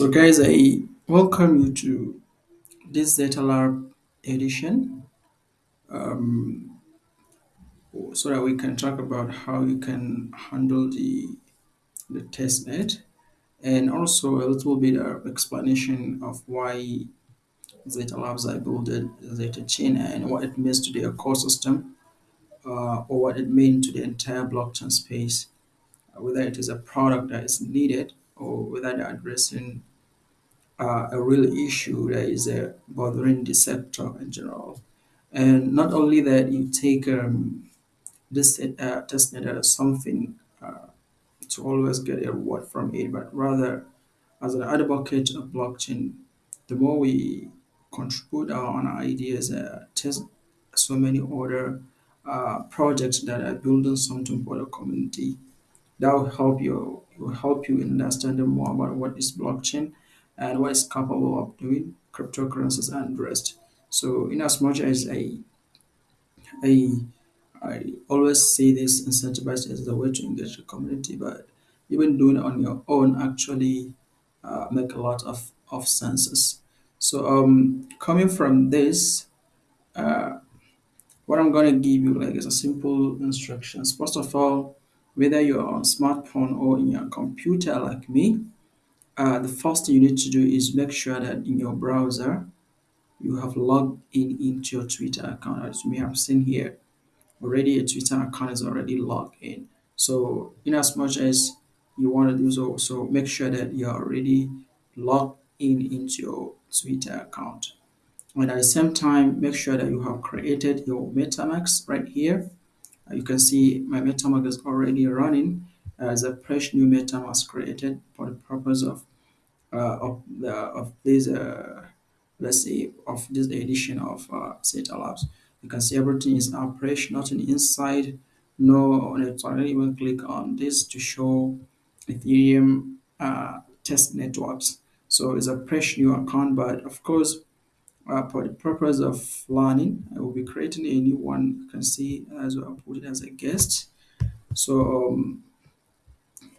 So guys, I welcome you to this Zeta Lab edition. Um, so that we can talk about how you can handle the, the testnet and also a little bit of explanation of why Zeta Labs are built Zeta Chain and what it means to the ecosystem uh, or what it means to the entire blockchain space, whether it is a product that is needed or whether they're addressing uh, a real issue that is uh, bothering the sector in general. And not only that, you take um, this uh, testnet as something uh, to always get a reward from it, but rather as an advocate of blockchain, the more we contribute our own ideas, uh, test so many other uh, projects that are building something for the community, that will help you will help you in understanding more about what is blockchain and what it's capable of doing, cryptocurrencies and rest. So in as much as I I I always say this incentivized as the way to engage the community, but even doing it on your own actually uh, make a lot of, of senses. So um, coming from this, uh, what I'm to give you like is a simple instructions. First of all, whether you're on smartphone or in your computer like me, uh, the first thing you need to do is make sure that in your browser you have logged in into your Twitter account as may have seen here already a Twitter account is already logged in. So in as much as you want to do so, so make sure that you're already logged in into your Twitter account. And at the same time, make sure that you have created your MetaMask right here. Uh, you can see my MetaMask is already running as a fresh new meta was created for the purpose of uh, of the of this uh, let's say of this edition of uh, Zeta Labs. You can see everything is up fresh, nothing inside. No, let's even click on this to show Ethereum uh, test networks. So it's a fresh new account, but of course, uh, for the purpose of learning, I will be creating a new one. You can see as well, put it as a guest. So um,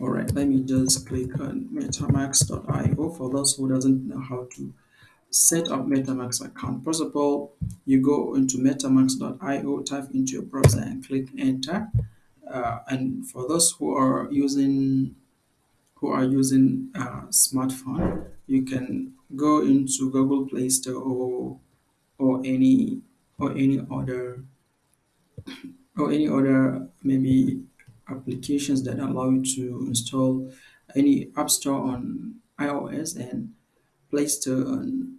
all right, let me just click on metamask.io for those who doesn't know how to set up MetaMask account. First of all, you go into metamask.io, type into your browser and click enter. Uh, and for those who are using who are using a smartphone, you can go into Google Play Store or or any or any other or any other maybe applications that allow you to install any app store on iOS and Play Store on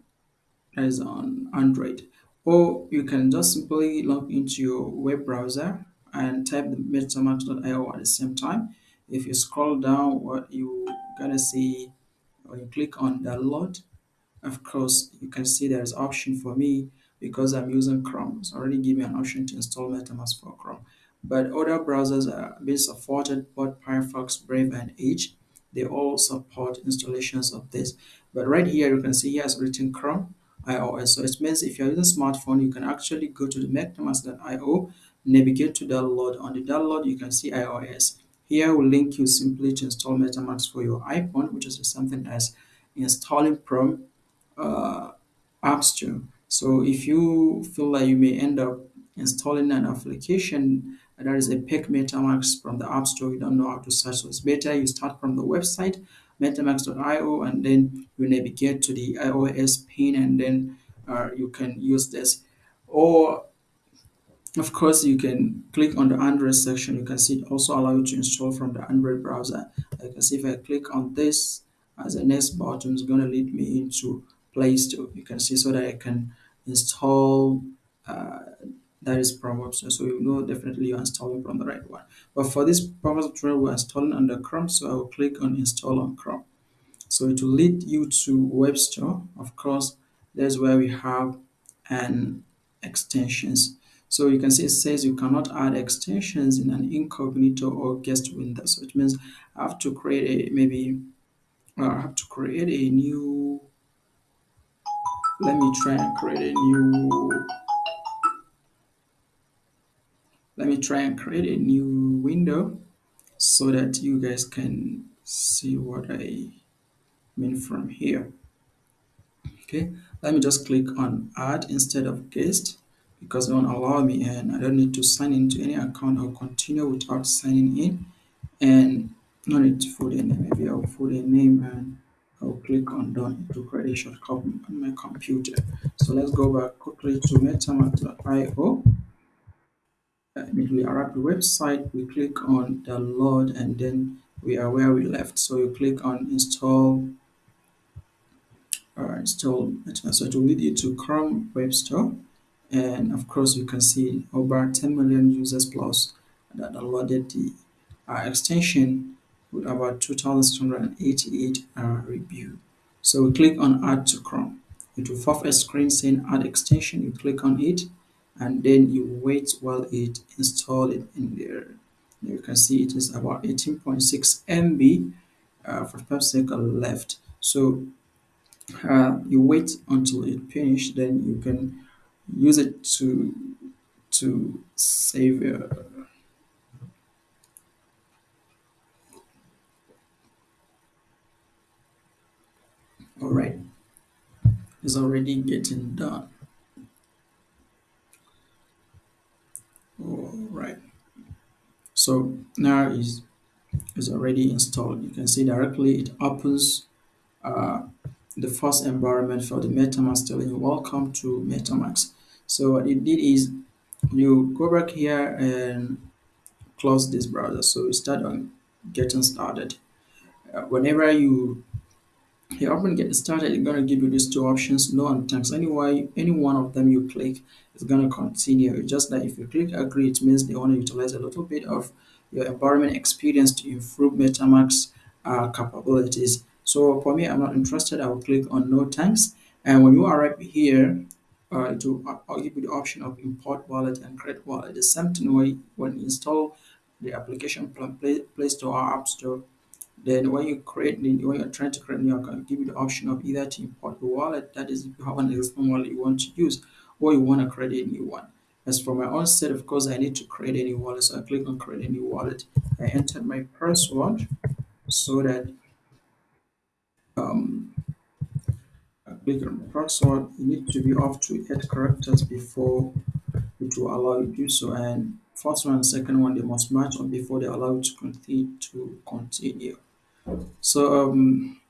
is on Android. Or you can just simply log into your web browser and type the metamask.io at the same time. If you scroll down, what you gonna see when you click on download, of course, you can see there's option for me because I'm using Chrome. It's already give me an option to install MetaMask for Chrome. But other browsers are being supported, both Firefox, Brave, and Edge. They all support installations of this. But right here, you can see here it's written Chrome iOS. So it means if you're using a smartphone, you can actually go to the metamask.io, navigate to download. On the download, you can see iOS. Here I will link you simply to install MetaMask for your iPhone, which is something as installing from uh, App Store. So if you feel like you may end up installing an application that is a fake MetaMask from the App Store, you don't know how to search, so it's better you start from the website metamask.io and then you navigate to the iOS pin and then uh, you can use this. Or of course, you can click on the Android section. You can see it also allow you to install from the Android browser. I can see if I click on this as a next button, is going to lead me into Play Store. You can see so that I can install uh, that is Proverbs. So you know definitely you're installing from the right one. But for this Proverbs of tutorial, we're installing under Chrome. So I will click on install on Chrome. So it will lead you to web store. Of course, that's where we have an extensions. So you can see it says you cannot add extensions in an incognito or guest window. So it means I have to create a maybe uh, I have to create a new let me try and create a new let me try and create a new window so that you guys can see what I mean from here. Okay, let me just click on add instead of guest because it won't allow me and I don't need to sign into any account. I'll continue without signing in and no need to put a name. Maybe I'll put a name and I'll click on done to create a shortcut on my computer. So let's go back quickly to metamask.io. Arrive the website, we click on download and then we are where we left. So you click on install uh, install so it will lead you to Chrome Web Store. And of course you can see over 10 million users plus that downloaded the uh, extension with about 2688 uh, review. So we click on add to chrome. It will pop a screen saying add extension. You click on it and then you wait while it install it in there. You can see it is about 18.6 mb uh, for per second left. So uh, you wait until it finish then you can use it to to save uh, all right. It's already getting done all right. So now is is already installed. You can see directly it opens uh, the first environment for the metamask telling you welcome to metamask. So what it did is you go back here and close this browser. So you start on getting started. Uh, whenever you you open get started it's going to give you these two options no and thanks. Anyway any one of them you click it's going to continue. It's just that if you click agree it means they want to utilize a little bit of your environment experience to improve metamask uh, capabilities. So for me i'm not interested i will click on no thanks. And when you arrive here uh, to I'll give you the option of import wallet and create wallet. The same thing when, when you install the application from Play, Play Store or App Store then when you create when you're trying to create new account, give you the option of either to import a wallet, that is if you have an existing wallet you want to use, or you want to create a new one. As for my own set, of course, I need to create a new wallet. So I click on create a new wallet. I enter my password so that um, I click on password. You need to be off to eight characters before it will allow you to do so. And first one and second one, they must match up before they allow you to continue. To continue. So um,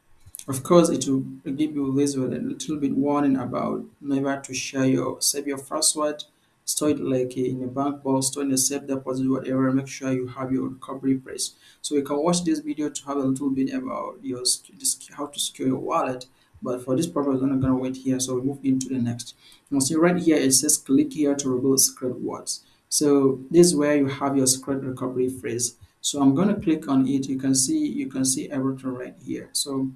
of course, it will give you this with a little bit warning about never to share your save your password, store it like in a bank vault, store in a safe deposit, whatever. Make sure you have your recovery phrase. So you can watch this video to have a little bit about your how to secure your wallet. But for this purpose, I'm not gonna wait here. So we move into the next. You see right here it says click here to reveal secret words. So this is where you have your secret recovery phrase. So I'm gonna click on it. You can see you can see everything right here. So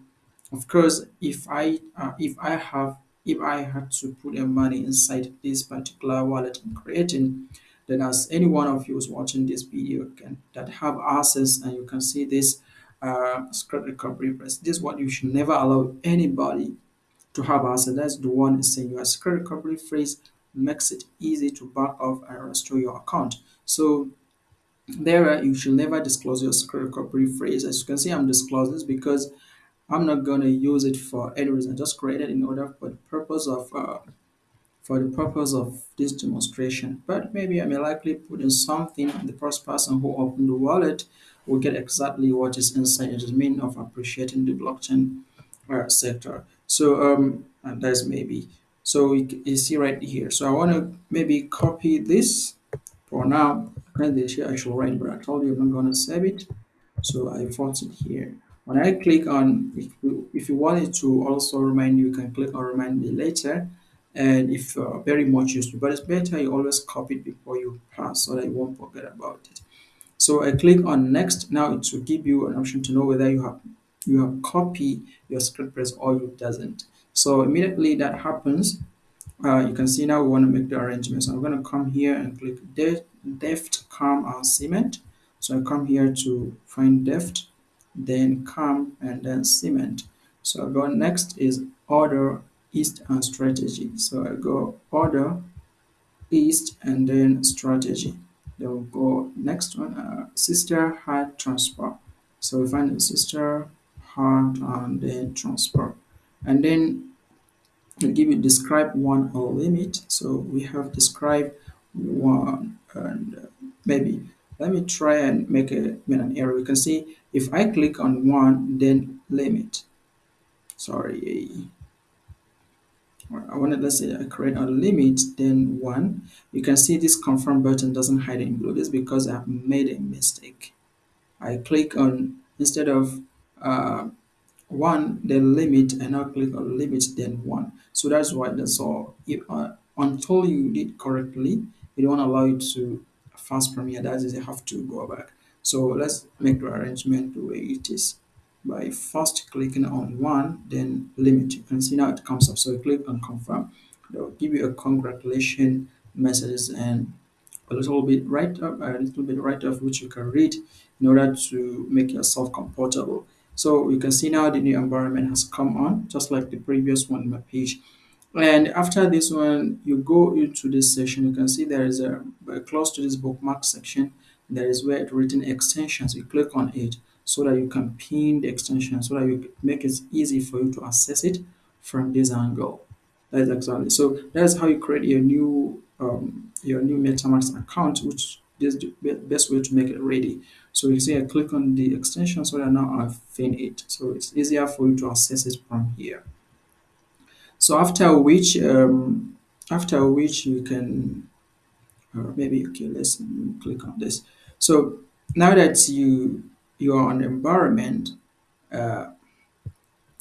of course if i uh, if i have if i had to put a money inside this particular wallet i'm creating then as any one of you who's watching this video can that have access and you can see this uh script recovery press this is what you should never allow anybody to have access that's the one saying your script recovery phrase makes it easy to back off and restore your account so there you should never disclose your script recovery phrase as you can see i'm disclosing this because I'm not going to use it for any reason. I just created in order for the purpose of uh, for the purpose of this demonstration. But maybe I may likely put in something the first person who opened the wallet will get exactly what is inside. It is mean of appreciating the blockchain uh, sector. So um, and that's maybe. So you, you see right here. So I want to maybe copy this for now. Currently here I should write, but I told you I'm not to save it. So I force it here. When I click on, if you, if you want it to also remind you, you can click on remind me later. And if uh, very much useful, but it's better you always copy it before you pass so that you won't forget about it. So I click on next. Now it will give you an option to know whether you have you have copied your script press or you doesn't. So immediately that happens, uh, you can see now we want to make the arrangements. I'm going to come here and click deft, deft calm and cement. So I come here to find deft then calm, and then cement. So I go next is order, east, and strategy. So I go order, east, and then strategy. Then we'll go next one, uh, sister heart transfer. So we find the sister heart and then transfer. And then we give you describe one or limit. So we have describe one and uh, maybe let me try and make a make an error. You can see if I click on one, then limit. Sorry, I wanted let's say I create a limit, then one. You can see this confirm button doesn't hide in blue. This is because I've made a mistake. I click on instead of uh, one then limit and I click on limit then one so that's why that's all if uh, until you did correctly it won't allow you to fast premiere that is you have to go back. So let's make the arrangement the way it is. By first clicking on one then limit. You can see now it comes up. So you click on confirm. They'll give you a congratulation messages and a little bit right up a little bit right off which you can read in order to make yourself comfortable. So you can see now the new environment has come on just like the previous one in my page and after this one you go into this section you can see there is a, a close to this bookmark section. There is where it written extensions. You click on it so that you can pin the extension so that you make it easy for you to access it from this angle. That's exactly so that's how you create your new um, your new metamask account which is the best way to make it ready. So you see i click on the extension so that now i've finished it. So it's easier for you to access it from here so after which um, after which you can or maybe okay let's click on this. So now that you you are on the environment uh,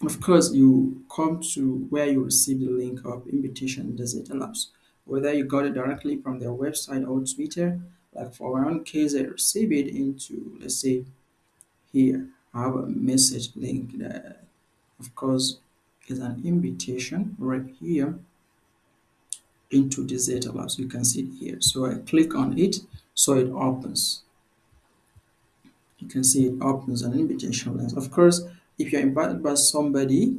of course you come to where you receive the link of invitation Zeta Labs whether you got it directly from their website or Twitter like for my own case I receive it into let's say here. I have a message link that of course is an invitation right here into this Zeta Lab. So you can see it here. So I click on it, so it opens. You can see it opens an invitation link. Of course, if you're invited by somebody,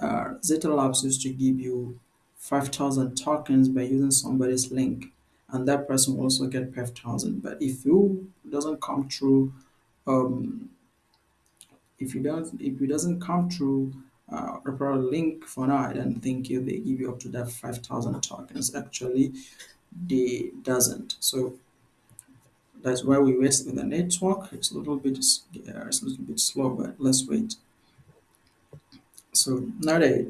uh, Zeta Labs used to give you 5,000 tokens by using somebody's link, and that person will also get 5,000. But if you doesn't come through, um, if you don't, if it doesn't come through uh, referral link for now, I don't think you they give you up to that 5,000 tokens. Actually, they doesn't. So that's why we wait with the network. It's a little bit uh, it's a little bit slow, but let's wait. So now they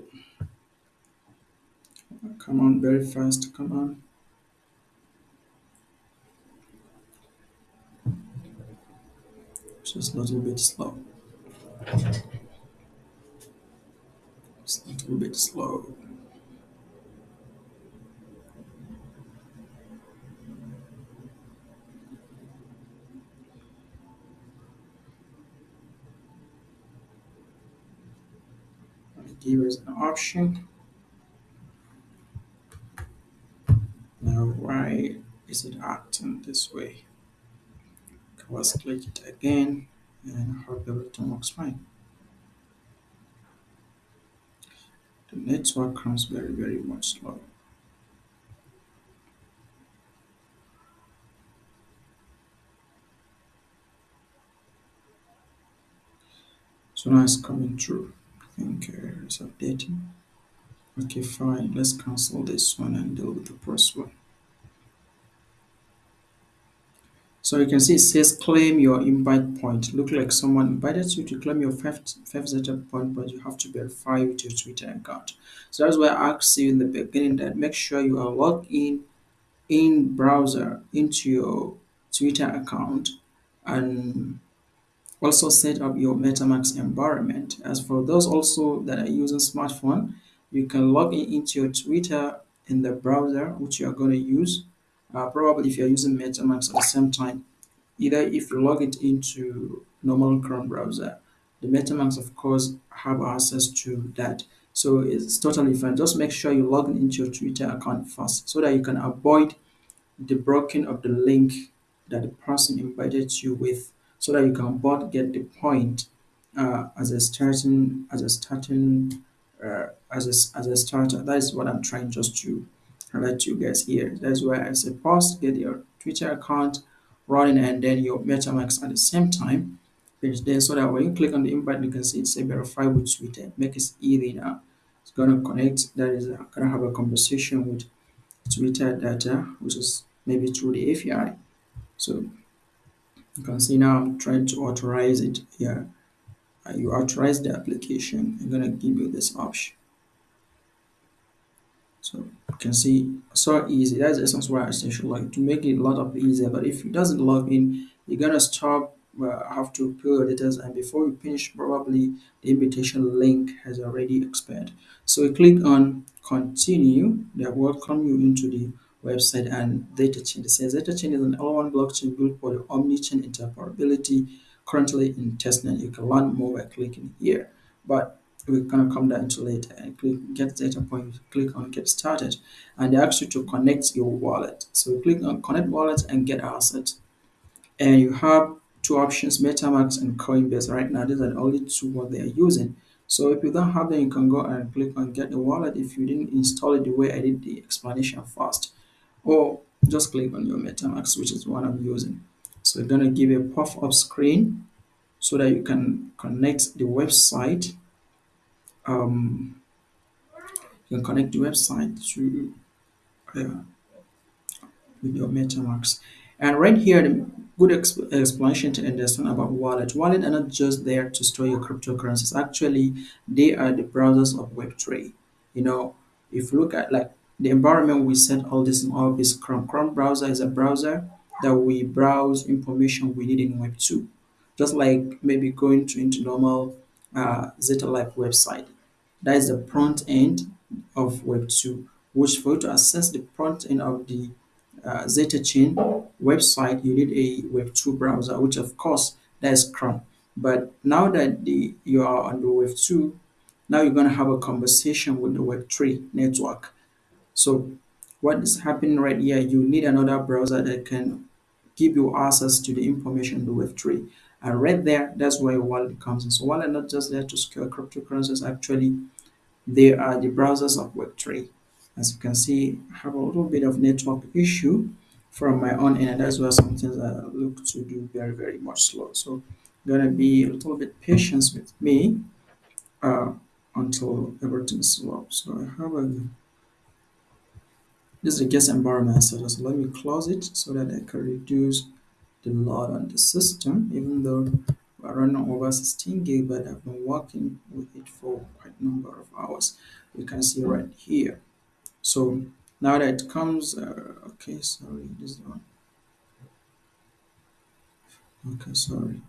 come on very fast. Come on. Just a little bit slow. Just a little bit slow. Give us an option. Now why is it acting this way? Let's click it again and hope everything works fine. The network comes very very much slow. So now it's coming through. I think uh, it's updating. Okay, fine. Let's cancel this one and deal with the first one. So you can see it says claim your invite point. Look like someone invited you to claim your five zeta point, but you have to verify with your Twitter account. So that's why I asked you in the beginning that make sure you are logged in in browser into your Twitter account and also set up your MetaMask environment. As for those also that are using smartphone, you can log in into your Twitter in the browser which you are going to use. Uh, probably if you're using MetaMask at the same time, either if you log it into normal Chrome browser, the MetaMask of course have access to that. So it's totally fine. Just make sure you log in into your Twitter account first so that you can avoid the blocking of the link that the person invited you with so that you can both get the point uh, as a starting as a starting uh, as a, as a starter that is what i'm trying just to to you guys here that's why i say first get your twitter account running and then your metamask at the same time page there so that when you click on the invite, you can see it say verify with Twitter. Make it easy now. It's gonna connect. That is uh, gonna have a conversation with Twitter data, which is maybe through the API. So you can see now I'm trying to authorize it here. Uh, you authorize the application. I'm gonna give you this option. So you can see so easy. That's the essence why I essentially like to make it a lot of easier. But if it doesn't log in, you're gonna stop. Uh, have to fill your details, and before you finish, probably the invitation link has already expired. So you click on continue. They welcome you into the website and Zeta Chain. It says Zeta Chain is an L1 blockchain built for the omni-chain interoperability currently in testnet. You can learn more by clicking here. But we're gonna come down to later and click get Zeta point, click on get started, and they ask you to connect your wallet. So we click on connect wallet and get asset. And you have two options, MetaMask and Coinbase. Right now, these are the only two what they are using. So if you don't have them, you can go and click on get the wallet if you didn't install it the way I did the explanation first. Or just click on your MetaMask, which is what I'm using. So we're gonna give you a pop-up screen so that you can connect the website um, you can connect the website to uh, with your MetaMask. And right here, the good exp- explanation to understand about wallet. Wallet are not just there to store your cryptocurrencies. Actually, they are the browsers of Web3. You know, if you look at like the environment we set all this up is Chrome. Chrome browser is a browser that we browse information we need in Web2. Just like maybe going to into normal uh, Zeta Life website. That is the front end of Web 2, which for you to access the front end of the uh, Zeta Chain website, you need a Web 2 browser, which of course that is Chrome. But now that the you are on the Web 2, now you're going to have a conversation with the Web 3 network. So what is happening right here, you need another browser that can give you access to the information in the Web3. And right there, that's where wallet comes in. So wallet not just there to secure cryptocurrencies, actually they are the browsers of Web3. As you can see, I have a little bit of network issue from my own end, that's why some things I look to do very, very much slow. So gonna be a little bit patience with me uh, until everything is slow. So I have a this is a guest environment setup. So let me close it so that I can reduce the load on the system, even though running over 16 gig, but I've been working with it for quite a number of hours. You can see right here. So now that it comes, uh, okay, sorry, this one. Okay, sorry.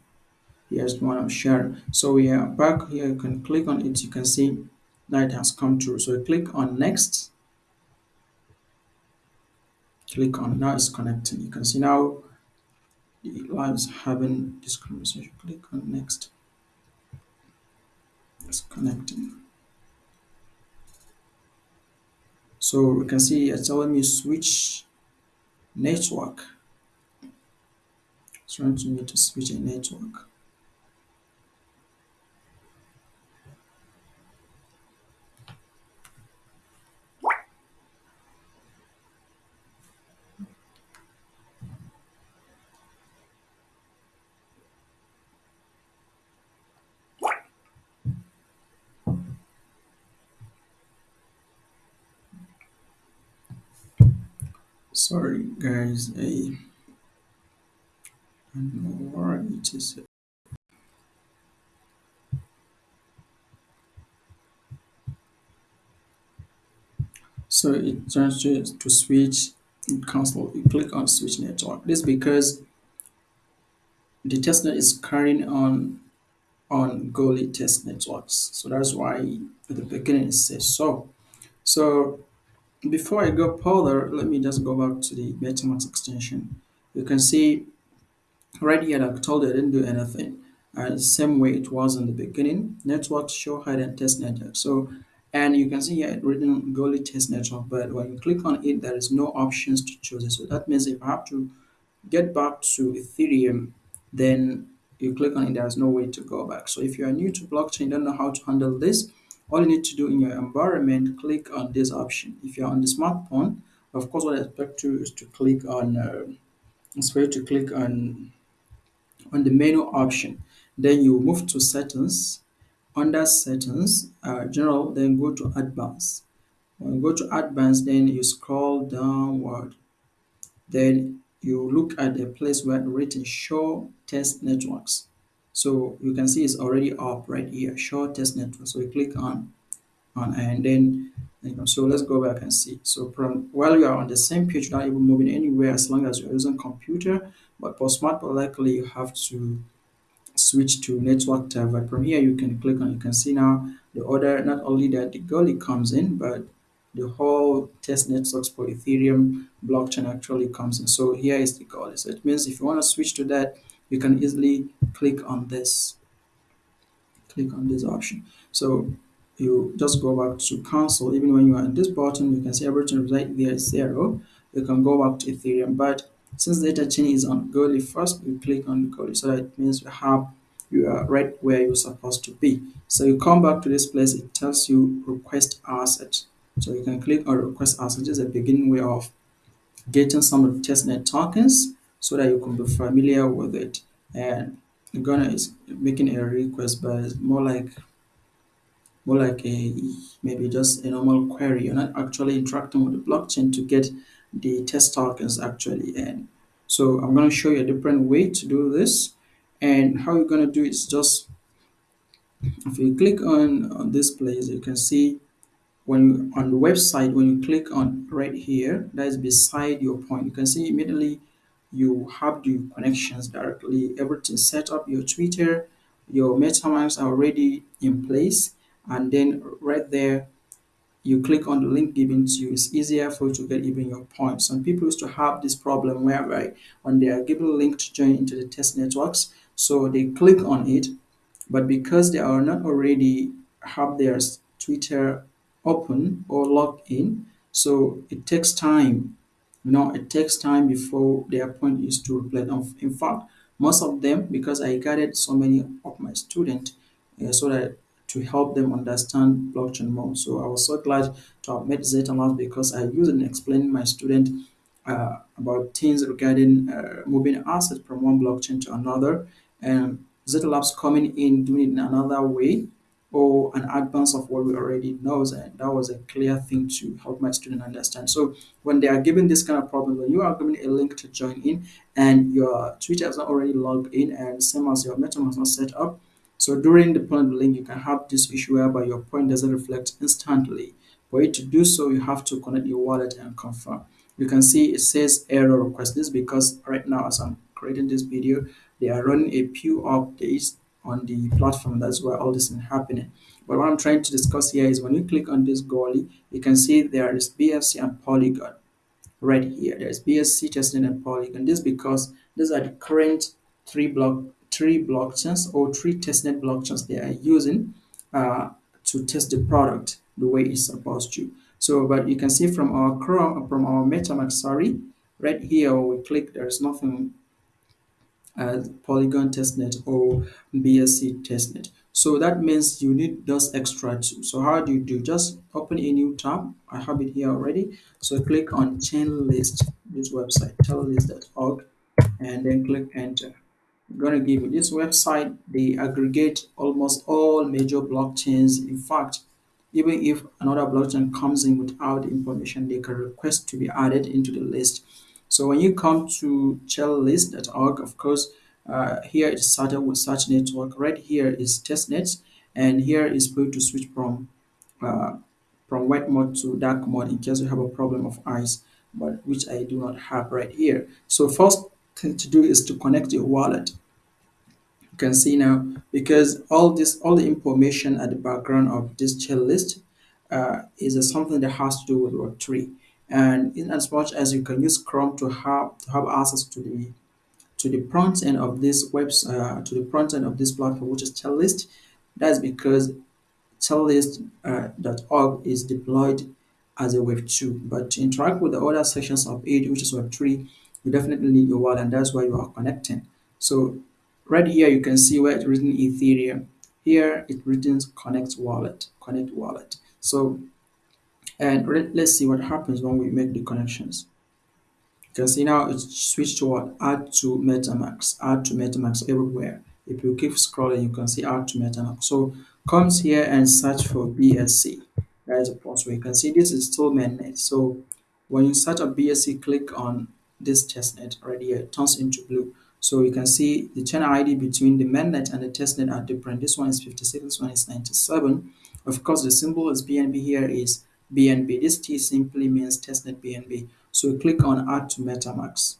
Here's the one I'm sharing. So we are back here. You can click on it. You can see that it has come through. So click on next. Click on now it's connecting. You can see now the live is having this conversation. Click on next. It's connecting. So we can see it's telling me switch network. It's trying to me to switch a network. Sorry guys, I don't know why it is. So it turns to, to switch cancel. You click on switch network. This because the testnet is carrying on on Goerli test networks. So that's why at the beginning it says so. So before I go further, let me just go back to the MetaMask extension. You can see right here I told you I didn't do anything. Uh, same way it was in the beginning. Network show hide and test network. So and you can see here it written Goerli test network, but when you click on it, there is no options to choose it. So that means if I have to get back to Ethereum, then you click on it, there's no way to go back. So if you are new to blockchain, don't know how to handle this, all you need to do in your environment, click on this option. If you're on the smartphone, of course, what I expect you is to click on, uh, for you to click on on the menu option. Then you move to settings. Under settings, uh, general, then go to advanced. When you go to advanced, then you scroll downward. Then you look at the place where written show test networks. So you can see it's already up right here, show test network. So we click on on and then you know, so let's go back and see. So from while you are on the same page, you're not even moving anywhere as long as you're using computer. But for smart, likely you have to switch to network tab. But from here, you can click on. You can see now the order. Not only that the Goerli comes in, but the whole test networks for Ethereum blockchain actually comes in. So here is the Goerli. So it means if you want to switch to that, you can easily click on this click on this option. So you just go back to console. Even when you are in this button, you can see everything right there is zero. You can go back to Ethereum. But since Zeta Chain is on Goerli first, you click on Goerli. So that means you have you are right where you're supposed to be. So you come back to this place, it tells you request asset. So you can click on request asset. This is a beginning way of getting some of the testnet tokens so that you can be familiar with it. And Ghana is making a request, but it's more like more like a maybe just a normal query. You're not actually interacting with the blockchain to get the test tokens actually. And so I'm going to show you a different way to do this. And how you're going to do is just if you click on, on this place, you can see when you, on the website when you click on right here that is beside your point you can see immediately you have the connections directly everything set up your twitter your metamask are already in place. And then right there you click on the link given to you. It's easier for you to get even your points. Some people used to have this problem whereby when they are given a link to join into the test networks so they click on it. But because they are not already have their Twitter open or logged in, so it takes time. You know, it takes time before their point is to reflect. In fact, most of them, because I guided so many of my students, uh, so that to help them understand blockchain more. So I was so glad to have met Zeta Labs because I use it in explaining my student uh, about things regarding uh, moving assets from one blockchain to another and Zeta Labs coming in doing it in another way or an advance of what we already know and that was a clear thing to help my student understand. So when they are given this kind of problem when you are given a link to join in and your twitter is not already logged in and same as your metamask not set up so during the point link you can have this issue whereby your point doesn't reflect instantly. For you to do so you have to connect your wallet and confirm. You can see it says error request. This because right now as i'm creating this video they are running a few updates on the platform. That's where all this is happening. But what I'm trying to discuss here is when you click on this Goerli, you can see there is BSC and Polygon right here. There's BSC, Testnet, and Polygon. This because these are the current three block three blockchains or three testnet blockchains they are using uh, to test the product the way it's supposed to. So, but you can see from our Chrome, from our MetaMask, sorry, right here we click, there's nothing as Polygon testnet or BSC testnet. So that means you need those extra two. So how do you do? Just open a new tab. I have it here already. So click on chain list, this website, chainlist.org, and then click enter. I'm to give you this website. They aggregate almost all major blockchains. In fact, even if another blockchain comes in without information, they can request to be added into the list. So when you come to chainlist.org, of course, uh, here it started with such network. Right here is testnet, and here is going to switch from uh, from white mode to dark mode in case you have a problem of eyes, but which I do not have right here. So first thing to do is to connect your wallet. You can see now because all this all the information at the background of this chain list uh, is something that has to do with Web3 and in as much as you can use Chrome to have to have access to the to the front end of this website uh, to the front end of this platform, which is Chainlist. That's because Chainlist.org uh, is deployed as a Web 2, but to interact with the other sections of it, which is Web 3, you definitely need your wallet, and that's why you are connecting. So right here, you can see where it's written Ethereum. Here, it written Connect Wallet, Connect Wallet. So and let's see what happens when we make the connections. You can see now it's switched to what? Add to MetaMask, add to MetaMask everywhere. If you keep scrolling, you can see add to MetaMask. So comes here and search for BSC. That is a possible. You can see this is still mainnet. So when you search a BSC, click on this testnet right here. It turns into blue. So you can see the channel ID between the mainnet and the testnet are different. This one is 56, this one is 97. Of course, the symbol is BNB here is BNB. This T simply means testnet BNB. So click on add to MetaMask.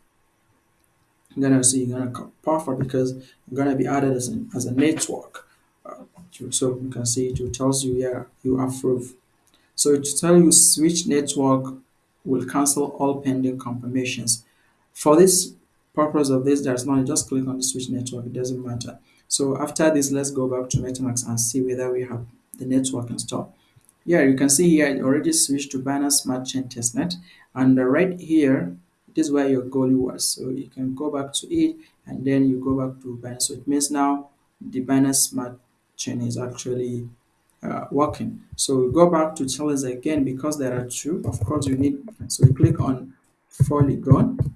You're gonna see you're gonna perfect because you're gonna be added as a, as a network. Uh, so you can see it tells you yeah you approve. So to tell you switch network will cancel all pending confirmations. For this purpose of this, there's no just click on the switch network, it doesn't matter. So after this, let's go back to MetaMask and see whether we have the network installed. Yeah, you can see here I already switched to Binance Smart Chain Testnet. And right here, this is where your goalie was. So you can go back to it and then you go back to Binance. So it means now the Binance Smart Chain is actually uh, working. So we go back to Chainlist again because there are two. Of course, you need, so you click on Polygon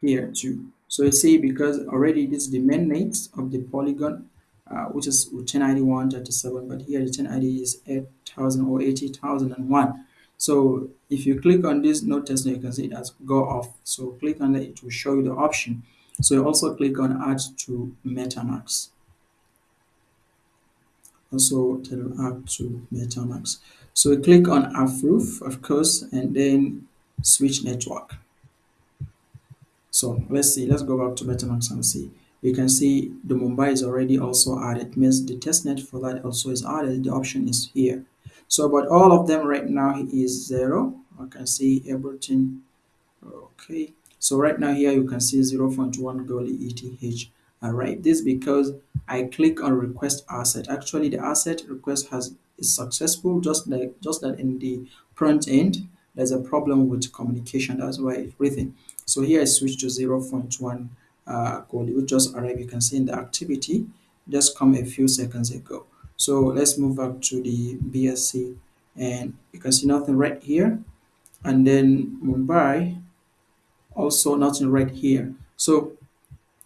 here too. So you see because already this is the mainnet of the Polygon uh, which is chain ID 137 but here the chain ID is 8000 or 80001 so if you click on this test you can see it has go off. So click on it it will show you the option. So you also click on add to metamask also add to metamask so you click on approve of course and then switch network. So let's see let's go back to metamask and see you can see the Mumbai is already also added. Means the testnet for that also is added. The option is here. So but all of them right now is zero. I can see everything. Okay. So right now here you can see 0.1 goal ETH alright this because I click on request asset. Actually the asset request has is successful just like just that in the front end there's a problem with communication. That's why it's breathing so here I switch to 0.1 uh, code which just arrived. You can see in the activity just come a few seconds ago. So let's move back to the BSC and you can see nothing right here. And then Mumbai also nothing right here. So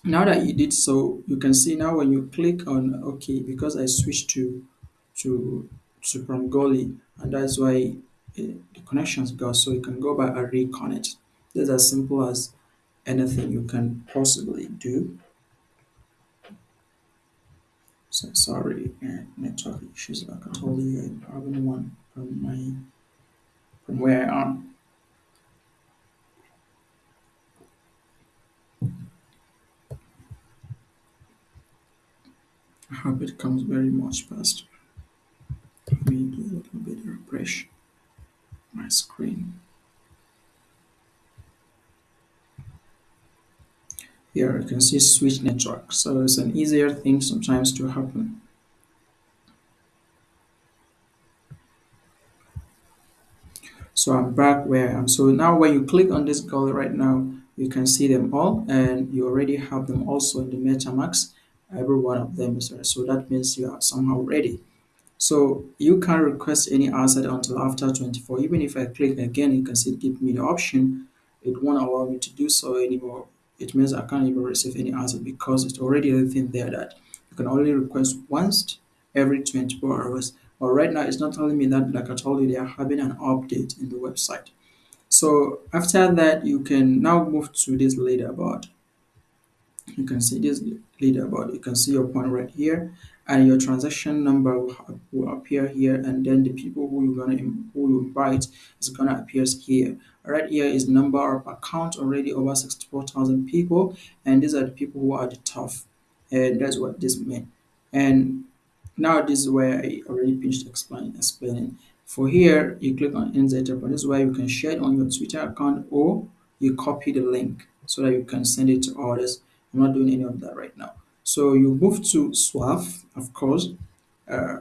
now that you did so you can see now when you click on okay because I switched to to to from Goerli and that's why uh, the connections go. So you can go back and reconnect. That's as simple as anything you can possibly do. So sorry uh, network issues like I told you I'm having one from my from where I am. I hope it comes very much faster let me do a little bit of refresh my screen here you can see switch network. So it's an easier thing sometimes to happen. So I'm back where I am. So now when you click on this goal right now you can see them all and you already have them also in the metamask every one of them is there. So that means you are somehow ready. So you can't request any asset until after 24 even if I click again you can see give me the option. It won't allow me to do so anymore it means I can't even receive any answer because it's already everything there that you can only request once every 24 hours. But right now it's not telling me that like I told you they are having an update in the website. So after that you can now move to this leaderboard. You can see this leaderboard. You can see your point right here and your transaction number will, will appear here and then the people who you're gonna who you invite is gonna appear here. Right here is number of account already over 64,000 people and these are the people who are the top and that's what this means and now this is where I already finished explaining explaining. For here you click on insert but this is where you can share it on your Twitter account or you copy the link so that you can send it to others. I'm not doing any of that right now. So you move to swap, of course. Uh,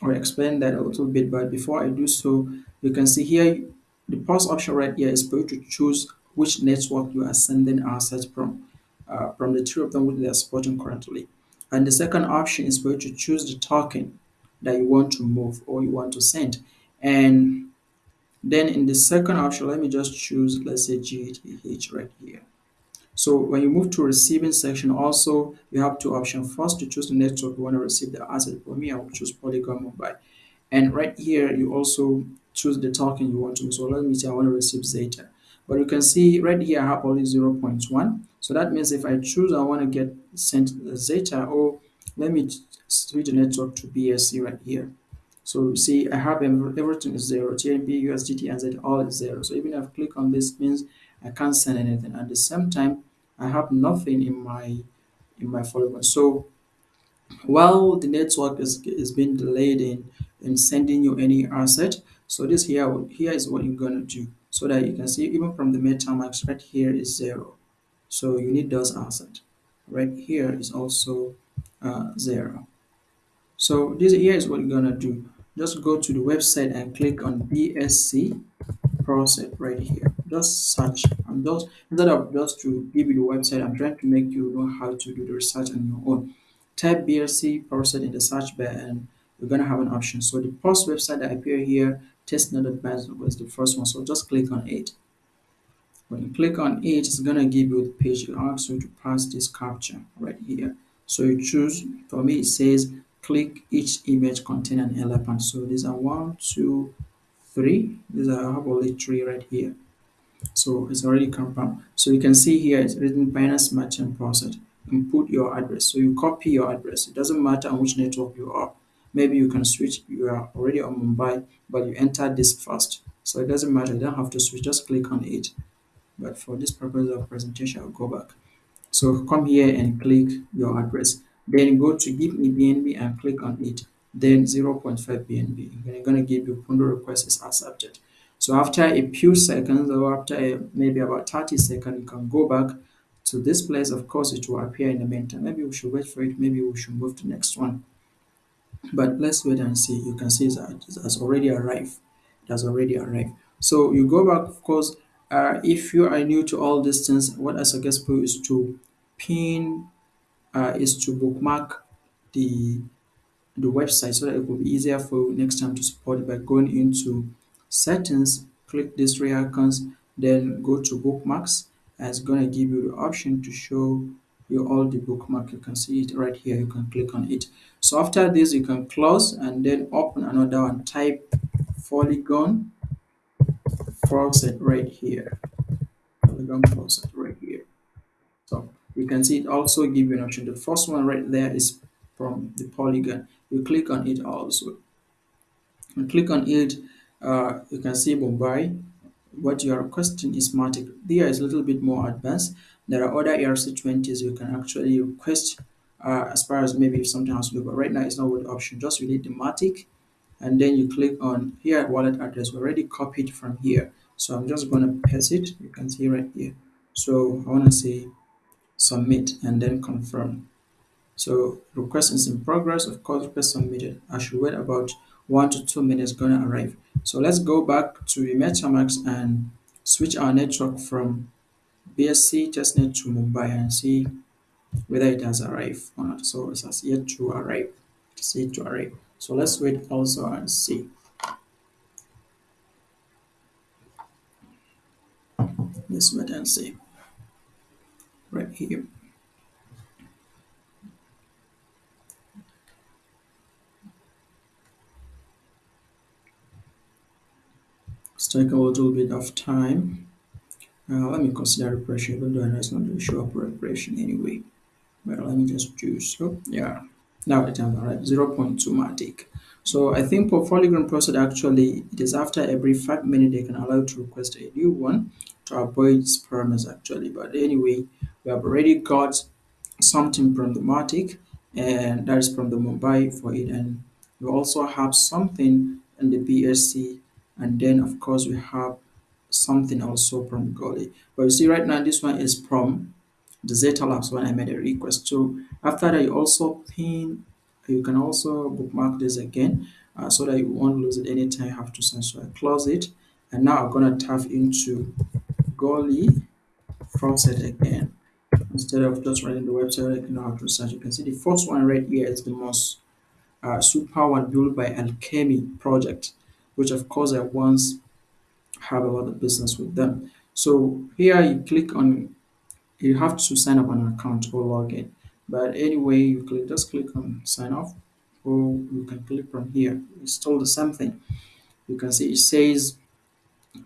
I'll explain that a little bit, but before I do so, you can see here the pause option right here is for you to choose which network you are sending assets from, uh, from the three of them which they are supporting currently. And the second option is for you to choose the token that you want to move or you want to send. And then in the second option, let me just choose, let's say GTH right here So when you move to receiving section, also you have two options. First, to choose the network you want to receive the asset. For me, I will choose Polygon Mumbai. And right here, you also choose the token you want to. So let me say I want to receive Zeta. But you can see right here, I have only 0.1. So that means if I choose I want to get sent Zeta, or let me switch the network to BSC right here. So you see, I have everything is zero. tBNB, USDT, and Z all is zero. So even if I click on this, means I can't send anything. At the same time, I have nothing in my in my folder. So while the network is is being delayed in in sending you any asset, so this here here is what you're gonna do so that you can see even from the MetaMask right here is zero. So you need those assets. Right here is also uh, zero. So this here is what you're gonna do. Just go to the website and click on BSC faucet right here. Just search. I'm just instead of just to give you the website, I'm trying to make you know how to do the research on your own. Type blc process in the search bar and you're gonna have an option. So the first website that appear here, testnet advisor was the first one. So just click on it. When you click on it, it's gonna give you the page. It asks you to pass this capture right here. So you choose, for me it says click each image contain an elephant. So these are one, two, three. These are only three right here. So it's already confirmed. So you can see here it's written Binance Merchant Process. Input your address. So you copy your address. It doesn't matter on which network you are. Maybe you can switch. You are already on Mumbai, but you enter this first. So it doesn't matter. You don't have to switch. Just click on it but for this purpose of presentation I'll go back so come here and click your address then go to give me BNB and click on it then 0.5 BNB then going to give you Pundo request is accepted so after a few seconds or after a, maybe about 30 seconds you can go back to this place. Of course it will appear in the meantime. Maybe we should wait for it. Maybe we should move to the next one. But let's wait and see. You can see that it has already arrived. It has already arrived. So you go back of course uh, if you are new to all these things what i suggest for you is to pin uh, is to bookmark the the website so that it will be easier for you next time to support by going into settings click these three icons then go to bookmarks. And it's going to give you the option to show you all the bookmark. You can see it right here. You can click on it. So after this you can close and then open another one. Type polygon faucet right here. Polygon faucet right here. So you can see it also give you an option. The first one right there is from the polygon. You click on it also. And click on it uh, you can see Mumbai what you are requesting is Matic there is a little bit more advanced. There are other ERC20s you can actually request uh, as far as maybe something has to do but right now it's not with option. Just need the Matic and then you click on here wallet address. We already copied from here. So I'm just going to paste it. You can see right here. So I want to say submit and then confirm. So request is in progress. Of course request submitted. I should wait about one to two minutes gonna arrive. So let's go back to the MetaMask and switch our network from BSC testnet to Mumbai and see whether it has arrived or not. So it has yet to arrive it's yet to arrive. So let's wait also and see. Let's wait and see. Right here let's take a little bit of time. Uh, let me consider refreshing even though I know it's not to show up refreshing anyway. But let me just do so. Yeah. Now it has arrived 0.2 matic. So I think for Polygon faucet actually it is after every five minutes they can allow to request a new one to avoid spammers actually. But anyway we have already got something from the Matic and that is from the Mumbai for it. And we also have something in the BSC and then of course we have something also from Goerli. But you see right now this one is from the Zeta Labs when I made a request so after that you also pin you can also bookmark this again uh, so that you won't lose it anytime you have to send. So I close it and now I'm gonna tap into Goerli faucet again. Instead of just running the website you know how to search. You can see the first one right here is the most uh, super one built by alchemy project which of course i once have a lot of business with them so here you click on you have to sign up an account or log in. But anyway, you click just click on sign off, or you can click from here. It's still the same thing. You can see it says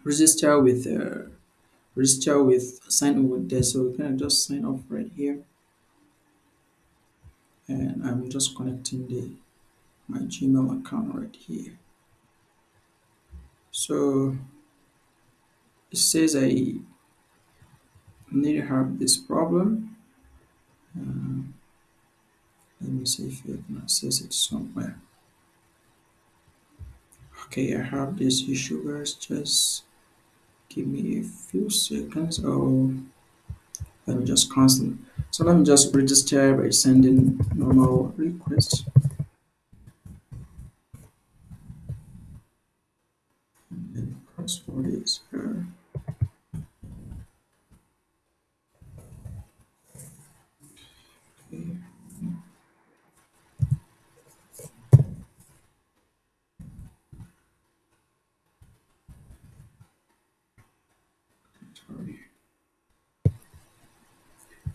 register with uh, register with sign in with this. So we can just sign off right here, and I'm just connecting the my Gmail account right here. So it says I need to have this problem. Uh, let me see if I can access it somewhere. Okay, I have this issue, guys. Just give me a few seconds. Oh, let me just cancel. So let me just register by sending normal request. And then password is here.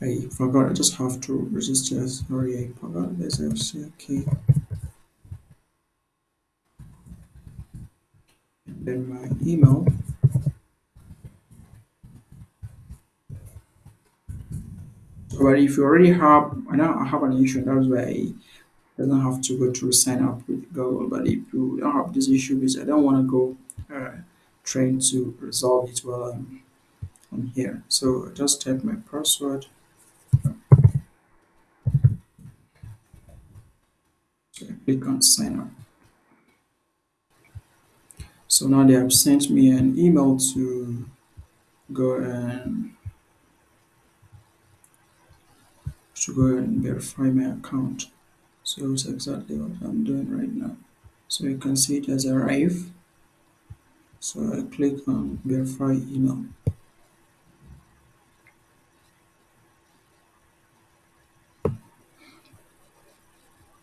I forgot, I just have to register. Sorry, I forgot this. Okay. Then my email. But if you already have, I know I have an issue, that's why I doesn't have to go through sign up with Google. But if you don't have this issue, because I don't want to go uh, trying to resolve it while I'm on here. So just type my password. I click on sign up. So now they have sent me an email to go and to go and verify my account. So it's exactly what I'm doing right now. So you can see it has arrived. So I click on verify email.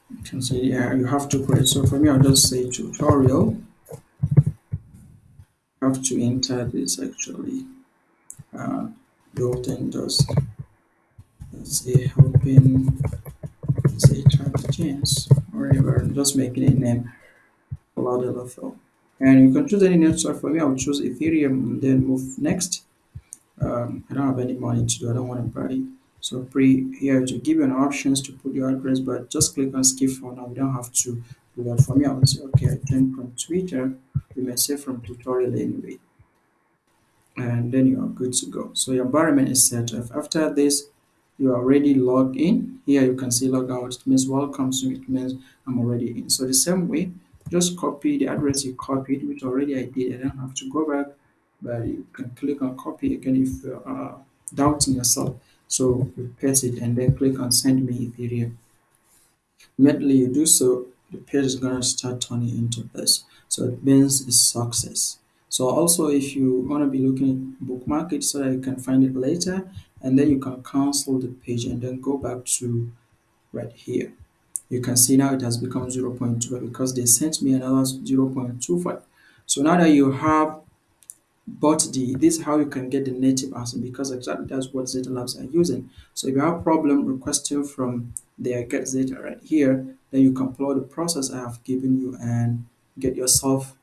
You can see yeah you have to create. So for me I'll just say tutorial. Have to enter this actually. Uh, built-in just let's say helping say James or whatever. I'm just making a name Cloud LFL. And you can choose any network for me. I will choose Ethereum and then move next. Um, I don't have any money to do. I don't want to buy. So pre here to give you an options to put your address, but just click on skip for now. You don't have to do that for me. I will say okay. I joined from Twitter. We may say from tutorial anyway, and then you are good to go. So your environment is set up. After this, you are already logged in. Here you can see log out. It means welcome. So it means I'm already in. So the same way, just copy the address you copied, which already I did. I don't have to go back, but you can click on copy again if you are doubting yourself. So you paste it and then click on send me Ethereum. Immediately you do so, the page is gonna start turning into this. So it means it's success. So also if you want to be looking at bookmark it so that you can find it later and then you can cancel the page and then go back to right here. You can see now it has become 0.2 because they sent me another 0.25. So now that you have bought the this is how you can get the native answer because exactly that's what Zeta Labs are using. So if you have problem requesting from their get Zeta right here, then you can follow the process I have given you and get yourself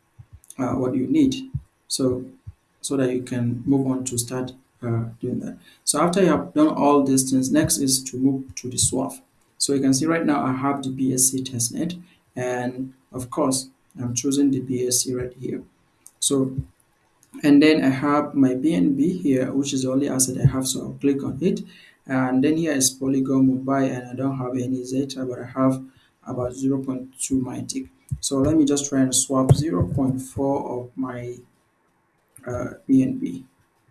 uh, what you need. So so that you can move on to start uh, doing that. So after you have done all these things, next is to move to the swap. So you can see right now I have the BSC testnet and of course I'm choosing the BSC right here. So and then I have my BNB here which is the only asset I have so I'll click on it and then here is Polygon Mumbai and I don't have any Zeta but I have about 0.2 Matic so let me just try and swap 0.4 of my uh, B.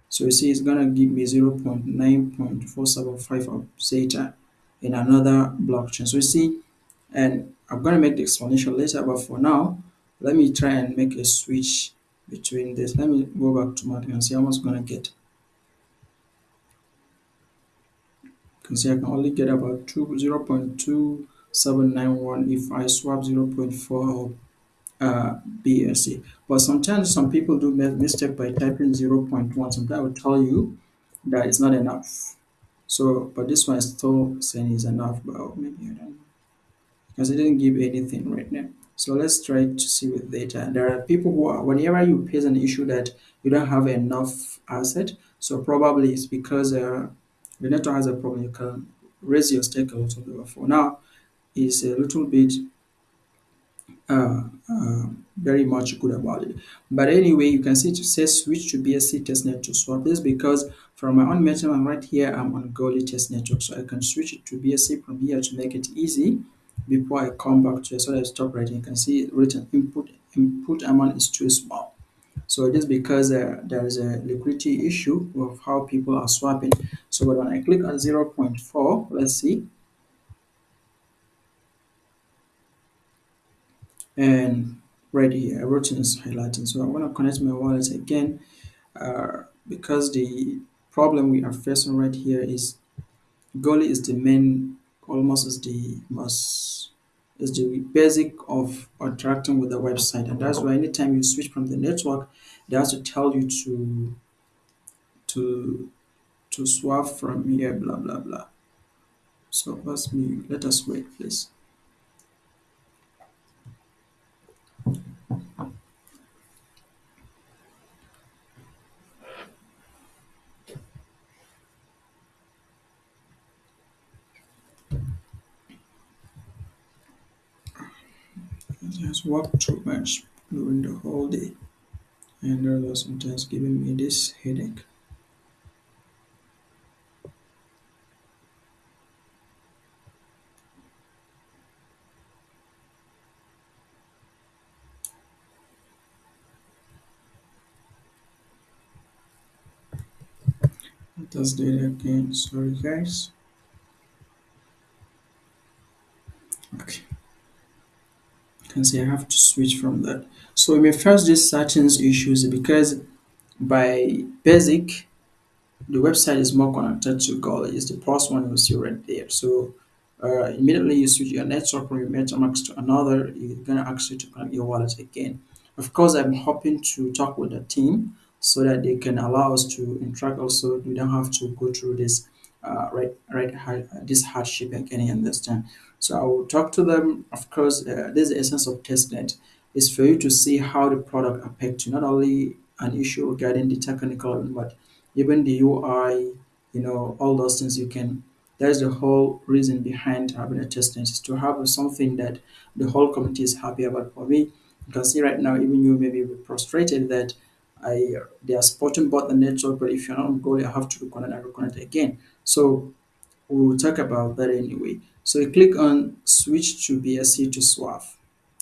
so you see it's gonna give me 0.9.475 of zeta in another blockchain. So you see and I'm gonna make the explanation later but for now let me try and make a switch between this. Let me go back to my and see how much gonna get. You can see I can only get about 2 0.2 791 if I swap 0.4 uh, BSC. But sometimes some people do make mistake by typing 0.1. Sometimes I will tell you that it's not enough. So, but this one is still saying is enough, but oh, maybe I don't know. Because it didn't give anything right now. So let's try to see with data. There are people who are, whenever you face an issue that you don't have enough asset, so probably it's because uh, the network has a problem. You can raise your stake a little bit before. Now, it's a little bit uh, uh, very much good about it. But anyway, you can see it says switch to BSC testnet to swap this because from my own metadata right here, I'm on Goerli test network. So I can switch it to BSC from here to make it easy before I come back to it. So I stop writing. You can see written input input amount is too small. So it is because uh, there is a liquidity issue of how people are swapping. So when I click on 0.4, let's see, and right here everything is highlighting. So i'm going to connect my wallet again uh, because the problem we are facing right here is Goerli is the main almost is the most is the basic of interacting with the website. And that's why anytime you switch from the network they have to tell you to to to swap from here blah blah blah. So let's me let us wait please it has worked too much during the whole day and that was sometimes giving me this headache. Let us do it again. Sorry, guys. Okay, can see I have to switch from that. So we may first do settings issues because by basic the website is more connected to Goal. It's the first one you see right there. So uh, immediately you switch your network from your MetaMask to another, you're gonna ask you to connect your wallet again. Of course, I'm hoping to talk with the team so that they can allow us to interact. Also, we don't have to go through this uh, right, right, this hardship again. You understand? So I will talk to them. Of course, uh, this is the essence of testnet is for you to see how the product affects you, not only an issue regarding the technical, but even the UI, you know, all those things you can. That's the whole reason behind having a testnet is to have something that the whole community is happy about. For me, you can see right now, even you may be frustrated that I they are supporting both the network, but if you're not on goal, you have to reconnect and reconnect again. So we'll talk about that anyway. So you click on switch to BSC to swap.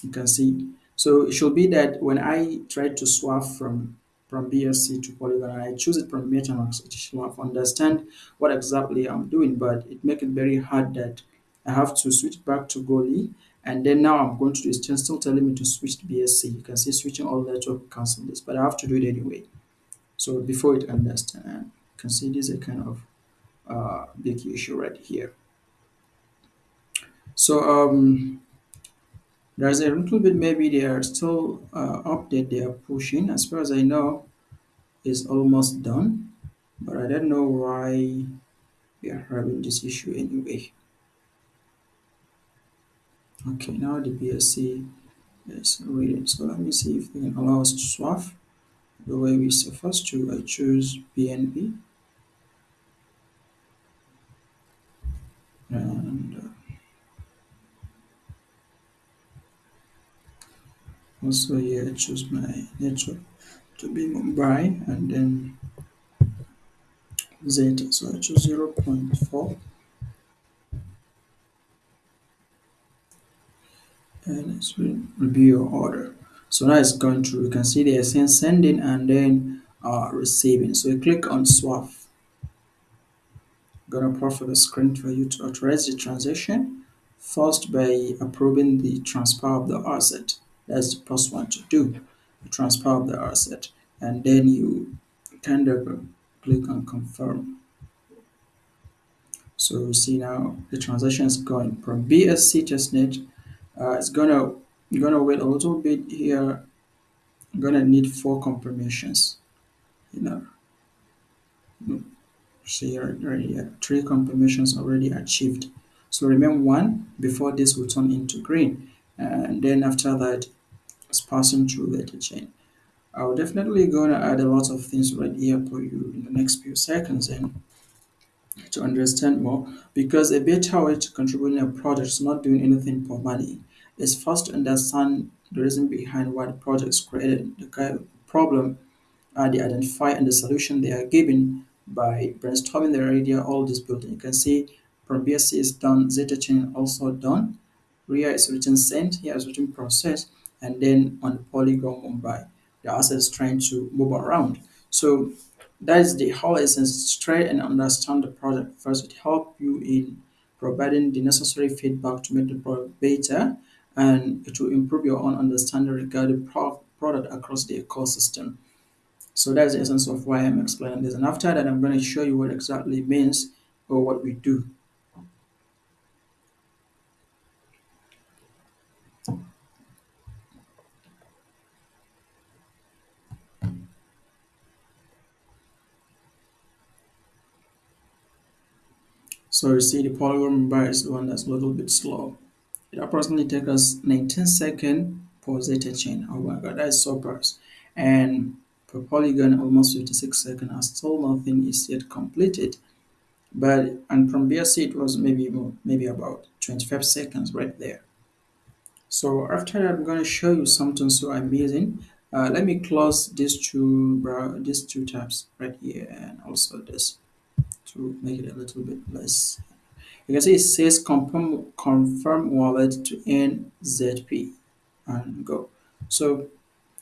You can see. So it should be that when I try to swap from from BSC to Polygon I choose it from MetaMask, it should understand what exactly I'm doing, but it makes it very hard that I have to switch back to Goerli and then now I'm going to do is still telling me to switch to BSC. You can see switching all network cancel this, but I have to do it anyway. So before it understand, you can see this is a kind of uh, big issue right here. So um, there's a little bit maybe they are still uh, update they are pushing. As far as I know, is almost done, but I don't know why we are having this issue anyway. Okay, now the BSC is reading. So let me see if they can allow us to swap the way we first to I choose BNB also here I choose my network to be Mumbai and then Zeta. So I choose 0.4 and let's review your order. So now it's going through. You can see they are sending and then uh, receiving. So you click on swap. I'm gonna for the screen for you to authorize the transaction. First by approving the transfer of the asset. That's the first one to do, the transfer the asset. And then you kind of click on confirm. So you see now the transaction is going from BSC testnet. Uh, it's gonna gonna wait a little bit here. I'm gonna need four confirmations. You know, See here, right here, three confirmations already achieved. So remember one before this will turn into green, and then after that, it's passing through the chain. I'll definitely gonna add a lot of things right here for you in the next few seconds and to understand more because a better way to contribute in a project is not doing anything for money. It's first to understand the reason behind why the project is created, the kind of problem uh, they identify and the solution they are given by brainstorming their idea, all this building. You can see BSC is done, Zeta chain also done. RIA is written sent, here is written process, and then on polygon Mumbai, the asset is trying to move around. So that is the whole essence. Try and understand the product first. It help you in providing the necessary feedback to make the product better and will improve your own understanding regarding pro- product across the ecosystem. So that's the essence of why I'm explaining this. And after that, I'm going to show you what exactly means or what we do. So you see the polygon bar is the one that's a little bit slow. It approximately takes us 19 seconds for zeta chain. Oh my god, that is so fast. And for polygon, almost 56 seconds, and still nothing is yet completed. But and from BSC, it was maybe maybe about 25 seconds right there. So after that, I'm to show you something so amazing. Uh, let me close these two these two tabs right here and also this to make it a little bit less. You can see it says confirm confirm wallet to NZP and go. So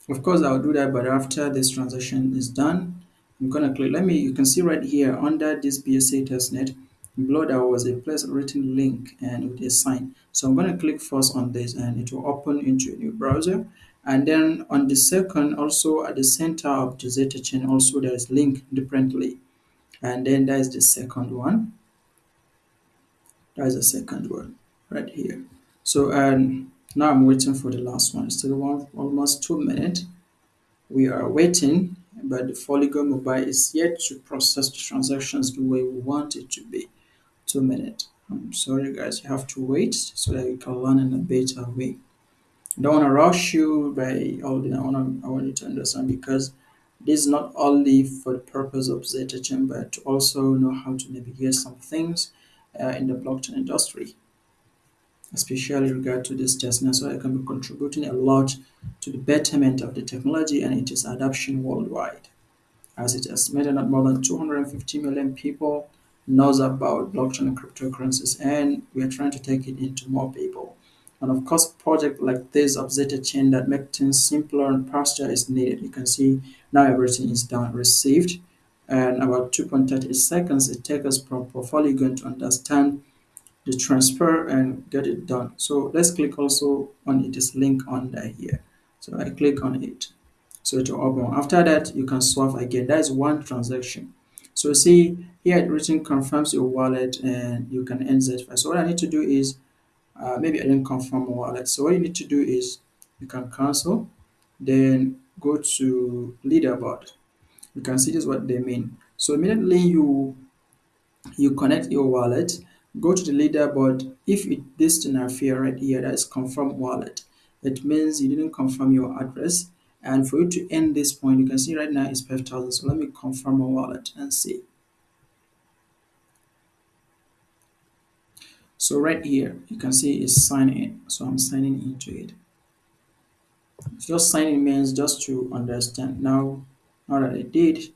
of course I'll do that, but after this transaction is done, I'm gonna click. Let me. You can see right here under this BSC testnet below there was a place written link and with a sign. So I'm gonna click first on this and it will open into a new browser. And then on the second, also at the center of the Zeta chain, also there is link differently. And then that is the second one. That is the second one right here. So and now I'm waiting for the last one. Still one almost two minutes. We are waiting, but the Polygon Mumbai is yet to process the transactions the way we want it to be. Two minutes. I'm sorry guys, you have to wait so that you can learn in a better way. I don't want to rush you by all the I want to, I want you to understand because this is not only for the purpose of Zeta Chain, but to also know how to navigate some things uh, in the blockchain industry especially regard to this testnet, so I can be contributing a lot to the betterment of the technology and its adoption worldwide. As it estimated that more than 250 million people knows about blockchain and cryptocurrencies, and we are trying to take it into more people. And of course, project like this of Zeta Chain that make things simpler and faster is needed. You can see now everything is done, received, and about 2.38 seconds it takes us from Polygon to understand the transfer and get it done. So let's click also on its link under here. So I click on it. So it will open. After that, you can swap again. That is one transaction. So see here it written confirms your wallet and you can end that. So what I need to do is uh, maybe I didn't confirm my wallet. So what you need to do is you can cancel, then go to leaderboard. You can see this what they mean. So immediately you you connect your wallet, go to the leaderboard. If it this thing appear right here, that is confirm wallet. It means you didn't confirm your address. And for you to end this point, you can see right now it's 5,000. So let me confirm my wallet and see. So right here, you can see it's sign in. So I'm signing into it. Just signing means just to understand. Now, now that I did,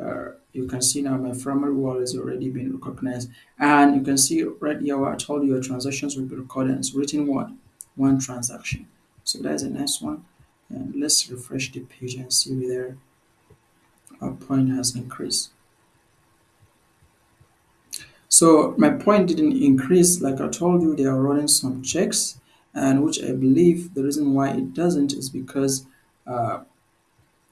uh, you can see now my primary wall is already been recognized and you can see right here where I told you your transactions will be recorded it's written one one transaction so that's a nice one and let's refresh the page and see whether our point has increased so my point didn't increase. Like I told you they are running some checks and which I believe the reason why it doesn't is because uh,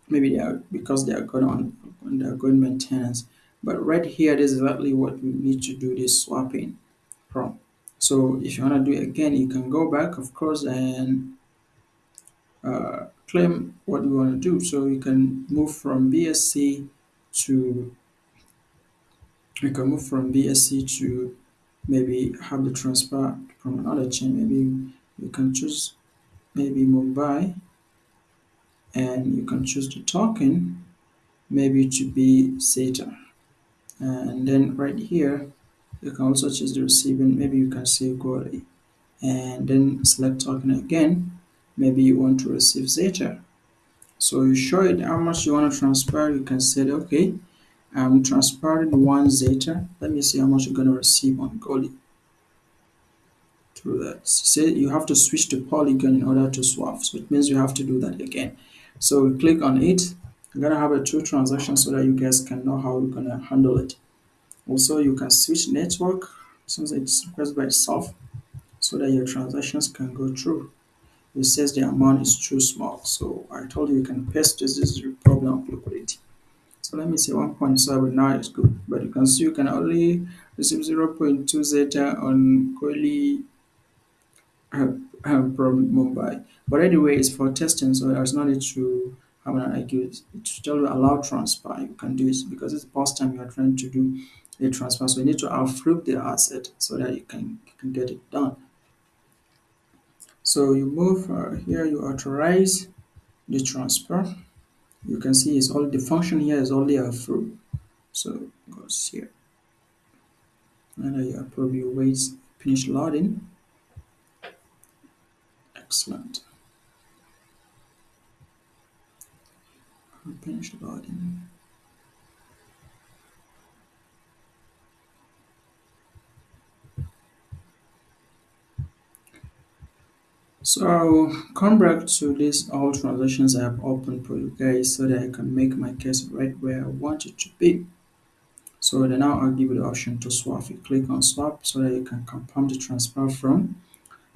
maybe they are because they are going on they are going maintenance. But right here this is exactly what we need to do this swapping from. So if you want to do it again you can go back of course and uh, claim what you want to do. So you can move from BSC to You can move from BSC to maybe have the transfer from another chain. Maybe you can choose maybe Mumbai and you can choose the token maybe to be Zeta. And then right here, you can also choose the receiving. Maybe you can say Goerli and then select token again. Maybe you want to receive Zeta. So you show it how much you want to transfer. You can say, okay, I'm transferring one Zeta. Let me see how much you're going to receive on Goerli through that. Say you have to switch to Polygon in order to swap. So it means you have to do that again. So we click on it. I'm gonna have a two transaction so that you guys can know how you're gonna handle it. Also, you can switch network since it's requested by itself so that your transactions can go through. It says the amount is too small. So I told you you can paste this, this is your problem of liquidity. So let me say 1.7 now it's good, but you can see you can only receive 0.2 zeta on um, from Mumbai. But anyway, it's for testing, so there's no need to have an IQ. You allow transfer. You can do it because it's the first time you are trying to do a transfer. So you need to approve the asset so that you can you can get it done. So you move uh, here, you authorize the transfer. You can see it's all the function here is only approve. So goes here. And approve, you wait, finish loading. Excellent. Finish loading. So come back to this all transactions I have opened for you guys so that I can make my case right where I want it to be. So then now I'll give you the option to swap. You click on swap so that you can confirm the transfer from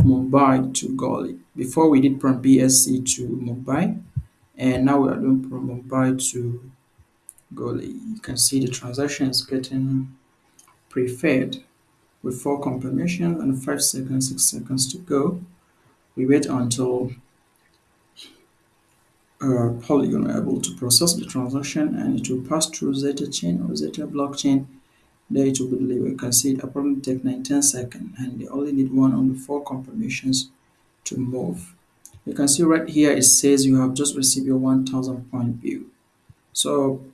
Mumbai to Goerli. Before we did from BSC to Mumbai and now we are doing from Mumbai to Goerli. You can see the transaction is getting preferred with four confirmations and five seconds, six seconds to go. We wait until uh, Polygon able to process the transaction and it will pass through Zeta chain or Zeta blockchain. There it will be delivered. You can see it probably take 19 seconds and they only need one on the four confirmations to move. You can see right here it says you have just received your 1000 point view. So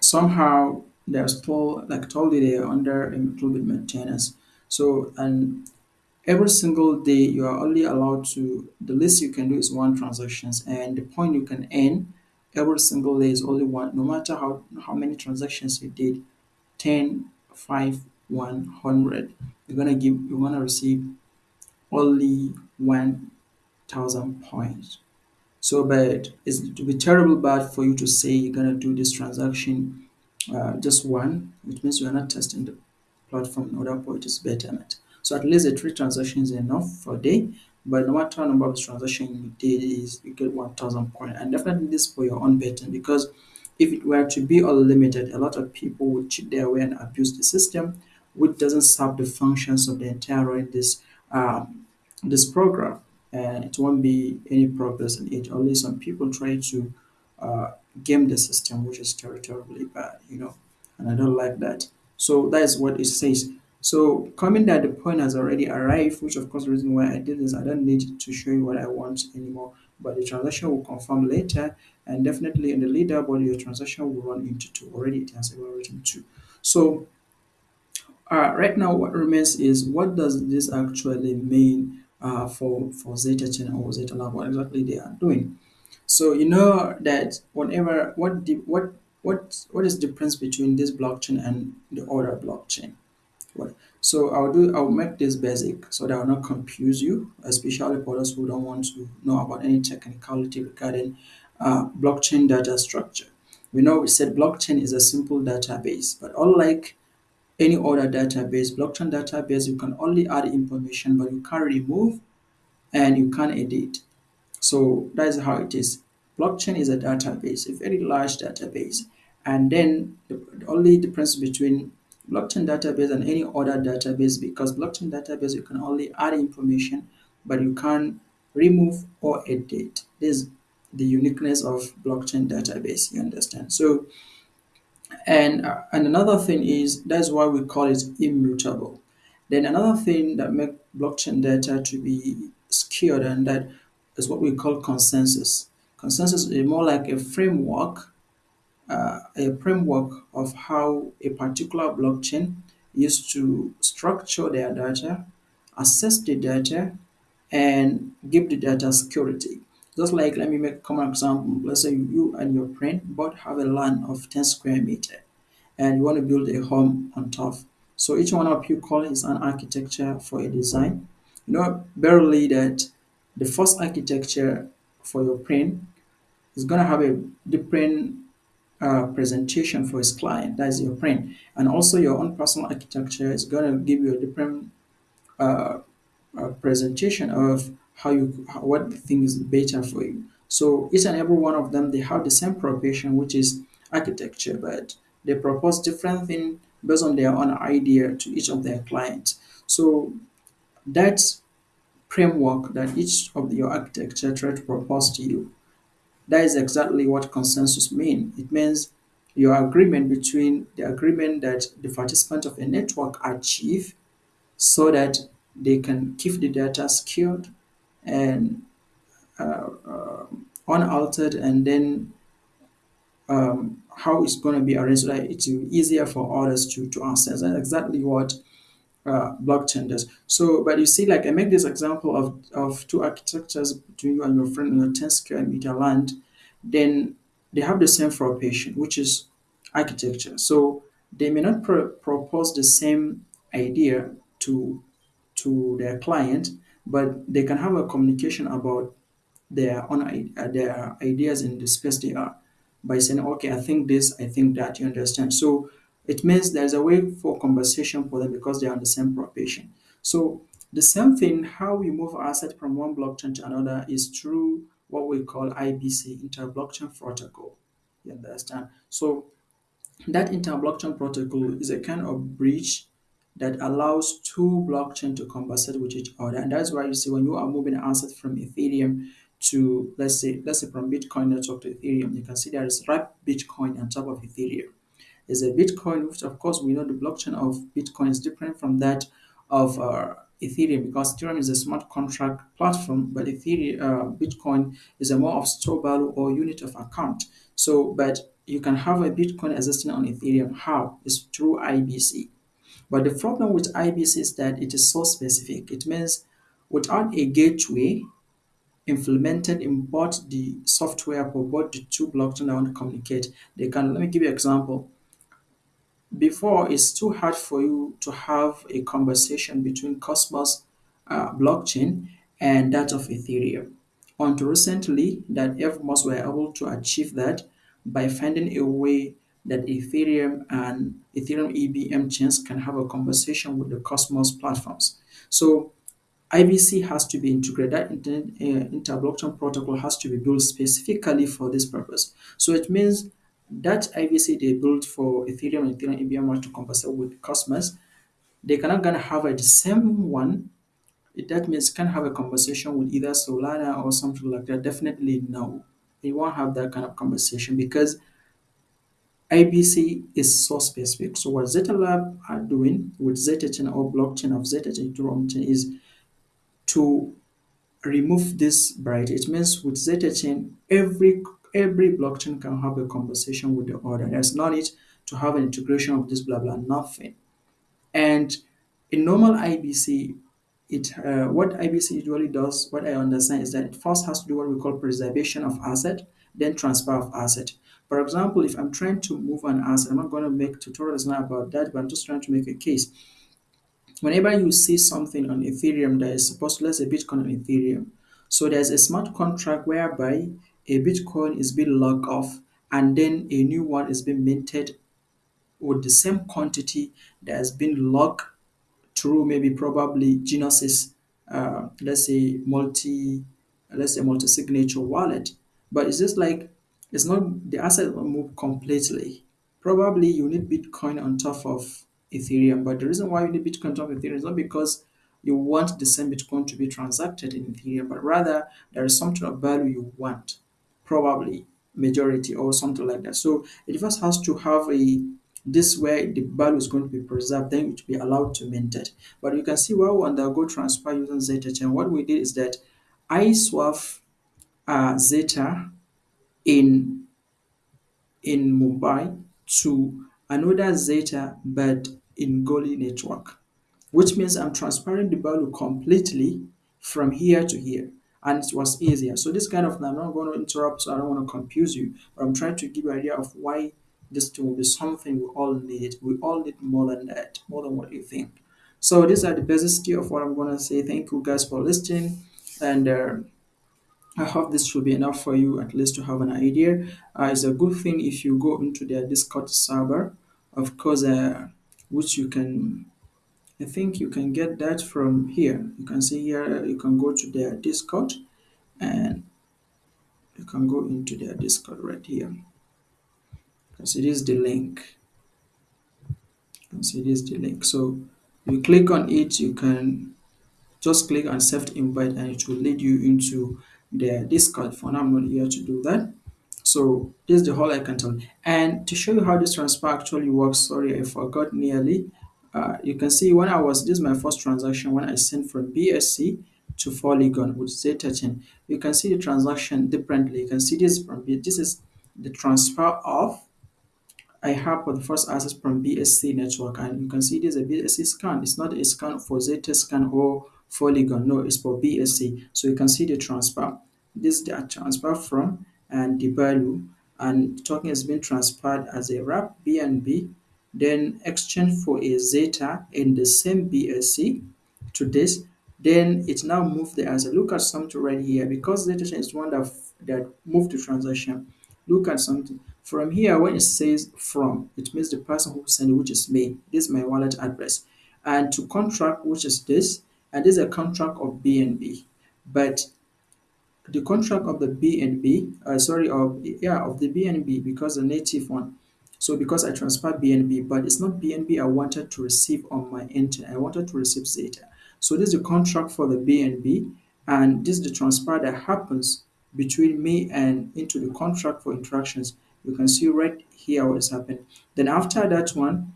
somehow they're still, like I told you, they are under a little bit maintenance. So, and every single day you are only allowed to the least you can do is one transactions and the point you can earn every single day is only one no matter how how many transactions you did 10 5 100 you're gonna give you're gonna receive only 1000 points so but it's to be terrible bad for you to say you're gonna do this transaction uh, just one which means you are not testing the platform in order for it is betterment. So at least the three transactions is enough for day. But no matter number of transactions you did is you get 1000 points. And definitely this for your own betting because if it were to be unlimited, a lot of people would cheat their way and abuse the system, which doesn't serve the functions of the entire this um, this program. And it won't be any progress in it. Only some people try to uh, game the system, which is terribly bad, you know, and I don't like that. So that is what it says. So coming that the point has already arrived, which of course the reason why I did this, I don't need to show you what I want anymore, but the transaction will confirm later and definitely in the leaderboard your transaction will run into two. Already it has ever written two. So uh, right now what remains is what does this actually mean uh, for, for Zeta Chain or Zeta Lab, what exactly they are doing. So you know that whatever what the what what what is the difference between this blockchain and the other blockchain? What? So I'll do I'll make this basic so that I'll not confuse you, especially for those who don't want to know about any technicality regarding uh, blockchain data structure. We know we said blockchain is a simple database, but unlike any other database, blockchain database you can only add information, but you can't remove and you can't edit. So that is how it is. Blockchain is a database, a very large database. And then the, the only difference between blockchain database and any other database because blockchain database you can only add information but you can't remove or edit. This is the uniqueness of blockchain database, you understand. So And uh, and another thing is that's why we call it immutable. Then another thing that make blockchain data to be secured and that is what we call consensus. Consensus is more like a framework, uh, a framework of how a particular blockchain used to structure their data, assess the data, and give the data security. Just like let me make a common example. Let's say you and your friend both have a land of 10 square meter and you want to build a home on top. So each one of you call is an architecture for a design. You know barely that the first architecture for your print is gonna have a different uh, presentation for his client. That is your print, and also your own personal architecture is gonna give you a different uh, uh, presentation of how you how, what thing is better for you. So each and every one of them they have the same profession, which is architecture, but they propose different thing based on their own idea to each of their clients. So that framework that each of your architecture try to propose to you, that is exactly what consensus mean. It means your agreement between the agreement that the participants of a network achieve so that they can keep the data secured and uh, uh, unaltered and then um, how it's going to be arranged so that it's easier for others to, to access. That's exactly what uh, blockchain does. So, but you see, like I make this example of, of two architectures between you and your friend in your 10 square meter land, then they have the same foundation, which is architecture. So they may not pro- propose the same idea to to their client, but they can have a communication about their own uh, their ideas in the space they are by saying, okay, I think this, I think that, you understand. So it means there's a way for conversation for them because they are on the same profession. So the same thing, how we move asset from one blockchain to another is through what we call IBC, inter-blockchain protocol. You understand? So that inter-blockchain protocol is a kind of bridge that allows two blockchain to conversate with each other. And that's why you see when you are moving assets from Ethereum to let's say let's say from Bitcoin network to Ethereum, you can see there is wrapped Bitcoin on top of Ethereum. There's a Bitcoin, which of course we know the blockchain of Bitcoin is different from that of uh, Ethereum because Ethereum is a smart contract platform, but Ethereum, uh, Bitcoin is a more of store value or unit of account. So, but you can have a Bitcoin existing on Ethereum. How? It's through IBC. But the problem with IBC is that it is so specific. It means without a gateway implemented in both the software for both the two blockchain that want to communicate, they can. Let me give you an example. Before, it's too hard for you to have a conversation between Cosmos uh, blockchain and that of Ethereum. Until recently, that Evmos were able to achieve that by finding a way that Ethereum and Ethereum EVM chains can have a conversation with the Cosmos platforms. So IBC has to be integrated. Uh, inter-blockchain protocol has to be built specifically for this purpose. So it means that IBC they built for Ethereum and Ethereum EVM to conversate with Cosmos, they cannot gonna have a, the same one. It- That means can have a conversation with either Solana or something like that. Definitely no. They won't have that kind of conversation because IBC is so specific. So what Zeta Lab are doing with Zeta Chain or blockchain of Zetachain Ethereum chain is to remove this barrier. It means with Zeta chain, every every blockchain can have a conversation with the other. There's no need to have an integration of this blah blah nothing. And in normal IBC, it uh, what IBC usually does, what I understand is that it first has to do what we call preservation of asset, then transfer of asset. For example, if I'm trying to move an asset, I'm not going to make tutorials now about that, but I'm just trying to make a case. Whenever you see something on Ethereum that is supposed to, let's say Bitcoin on Ethereum, so there's a smart contract whereby a Bitcoin is being locked off and then a new one is being minted with the same quantity that has been locked through maybe probably Genesis, uh, let's say multi, let's say multi-signature wallet. But it's just like it's not the asset will move completely. Probably you need Bitcoin on top of Ethereum, but the reason why you need Bitcoin on top of Ethereum is not because you want the same Bitcoin to be transacted in Ethereum, but rather there is something of value you want, probably. majority or something like that. So it first has to have a this where the value is going to be preserved, then it will be allowed to mint it But you can see while we undergo transfer using zeta chain, what we did is that I swap uh, zeta in in Mumbai to another Zeta but in Goerli network, which means I'm transferring the value completely from here to here. And it was easier. So this kind of, I'm not going to interrupt, so I don't want to confuse you, but I'm trying to give you an idea of why this will be something we all need. We all need more than that, more than what you think. So these are the basics of what I'm going to say. Thank you guys for listening. And uh, I hope this should be enough for you at least to have an idea. Uh, it's a good thing if you go into their Discord server, of course, uh, which you can, I think you can get that from here. You can see here, you can go to their Discord and you can go into their Discord right here. Because it is the link. You can see this the link. So you click on it, you can just click on accept invite and it will lead you into the Discord. For now, I'm not here to do that. So this is the whole I can tell. And to show you how this transfer actually works, sorry, I forgot nearly. Uh, you can see when I was, this is my first transaction when I sent from BSC to Polygon with Zeta Chain. You can see the transaction differently. You can see this from this is the transfer of I have for the first access from BSC network and you can see this is a BSC scan. It's not a scan for Zeta scan or Polygon. No, it's for BSC. So you can see the transfer. This is the transfer from and the value and token has been transferred as a wrap BNB then exchange for a Zeta in the same BSC to this then it now moved the answer. Look at something right here because Zeta chain is one that that moved the transaction. Look at something from here when it says from, it means the person who sent it, which is me. This is my wallet address. And to contract, which is this, and this is a contract of BNB. But the contract of the BNB, uh, sorry, of yeah, of the BNB because the native one. So because I transfer BNB, but it's not BNB I wanted to receive on my end. I wanted to receive Zeta. So this is the contract for the BNB, and this is the transfer that happens between me and into the contract for interactions. You can see right here what has happened. Then after that one,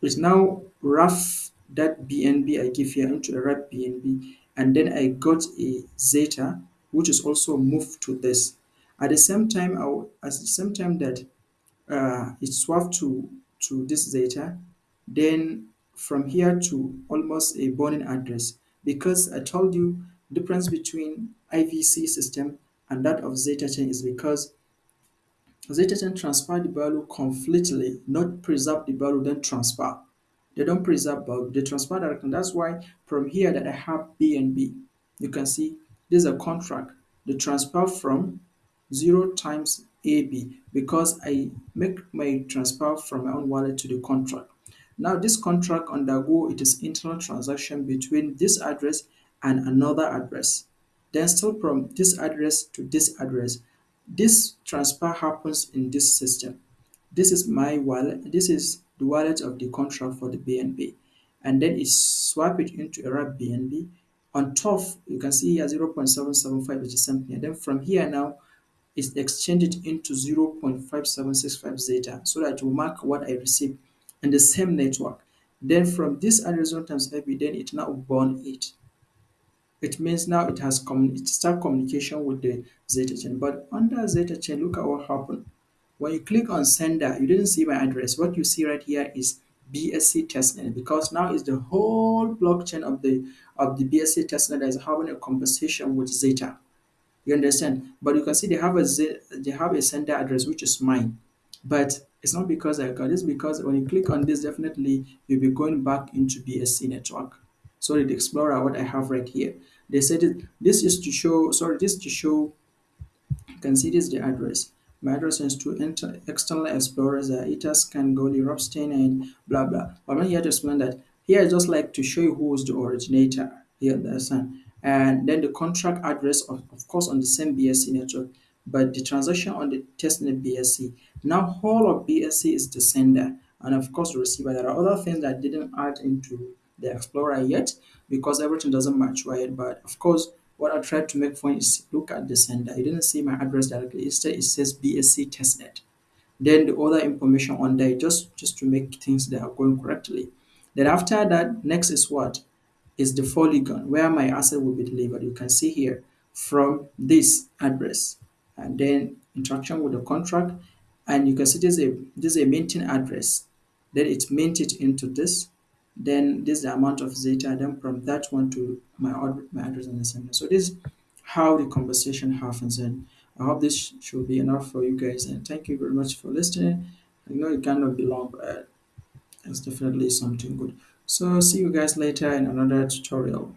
it's now rough that BNB I give here into a wrap BNB, and then I got a Zeta which is also moved to this. At the same time, I at the same time that uh, it swapped to to this Zeta, then from here to almost a burning address because I told you difference between IBC system and that of Zeta chain is because Zeta chain transfer the value completely, not preserve the value then transfer. They don't preserve value, they transfer directly. That's why from here that I have BNB, you can see this is a contract. The transfer from 0 times AB because I make my transfer from my own wallet to the contract. Now this contract undergo it is internal transaction between this address and another address. Then still from this address to this address. This transfer happens in this system. This is my wallet. This is the wallet of the contract for the BNB. And then it swap it into a BNB. On top, you can see here 0.775, which is something. And then from here now, it's exchanged into 0.5765 zeta so that will mark what I received in the same network. Then from this address times AB, then it now burn it. It means now it has commun it start communication with the Zeta chain. But under Zeta chain, look at what happened. When you click on sender, you didn't see my address. What you see right here is BSC testnet because now is the whole blockchain of the of the BSC testnet that is having a conversation with Zeta. You understand? But you can see they have a Z, they have a sender address which is mine. But it's not because I got this because when you click on this, definitely you'll be going back into BSC network. Sorry, the Explorer, what I have right here. They said it, this is to show, sorry, this to show, you can see this is the address. My address is to enter external explorers, uh, Etherscan, Goerli, Ropsten, and blah blah. But I'm not here to explain that. Here I just like to show you who is the originator. Here, understand? And then the contract address, of, of course, on the same BSC network, but the transaction on the testnet BSC. Now, all of BSC is the sender, and of course, the receiver. There are other things that didn't add into the Explorer yet because everything doesn't match right. But of course, what I tried to make fun is look at the sender. You didn't see my address directly. Instead, it says BSc testnet. Then the other information on there just just to make things that are going correctly. Then after that, next is what is the polygon where my asset will be delivered. You can see here from this address. And then interaction with the contract. And you can see this is a this is a minting address. Then it's minted into this. Then this is the amount of zeta then from that one to my my address and sender so this is how the conversation happens. And i hope this should be enough for you guys. And thank you very much for listening. I know it cannot be long but uh, it's definitely something good so see you guys later in another tutorial